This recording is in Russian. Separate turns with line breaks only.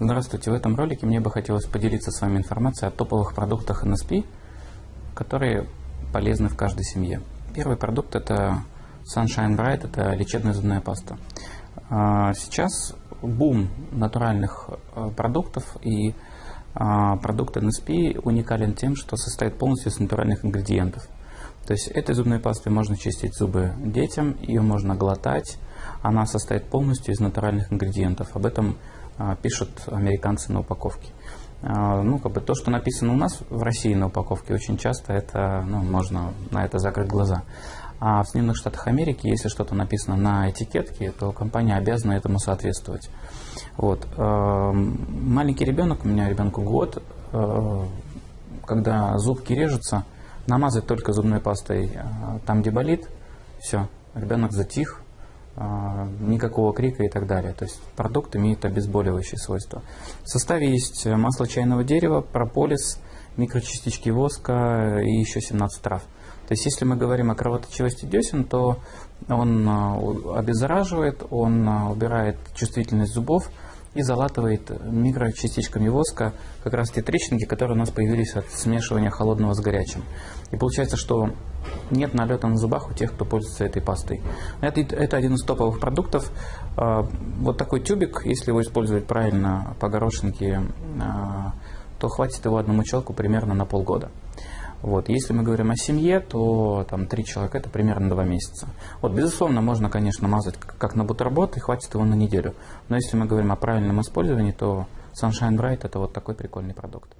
Здравствуйте, в этом ролике мне бы хотелось поделиться с вами информацией о топовых продуктах NSP, которые полезны в каждой семье. Первый продукт это Sunshine Bright, это лечебная зубная паста. А, сейчас бум натуральных а, продуктов и а, продукт NSP уникален тем, что состоит полностью из натуральных ингредиентов. То есть этой зубной пастой можно чистить зубы детям, ее можно глотать. Она состоит полностью из натуральных ингредиентов. Об этом а, пишут американцы на упаковке. А, ну, как бы то, что написано у нас в России на упаковке, очень часто это, ну, можно на это закрыть глаза. А в Соединенных Штатах Америки, если что-то написано на этикетке, то компания обязана этому соответствовать. Вот. А, маленький ребенок, у меня ребенку год, когда зубки режутся, намазать только зубной пастой там, где болит, все, ребенок затих, никакого крика и так далее. То есть продукт имеет обезболивающие свойства. В составе есть масло чайного дерева, прополис, микрочастички воска и еще 17 трав. То есть если мы говорим о кровоточивости десен, то он а, обеззараживает, он убирает чувствительность зубов, и залатывает микрочастичками воска как раз те трещинки, которые у нас появились от смешивания холодного с горячим. И получается, что нет налета на зубах у тех, кто пользуется этой пастой. Это, это один из топовых продуктов. А, вот такой тюбик, если его использовать правильно по горошинке, а, то хватит его одному человеку примерно на полгода. Вот. Если мы говорим о семье, то там три человека это примерно два месяца. Вот, безусловно, можно, конечно, мазать как на бутерброд и хватит его на неделю. Но если мы говорим о правильном использовании, то Sunshine Bright это вот такой прикольный продукт.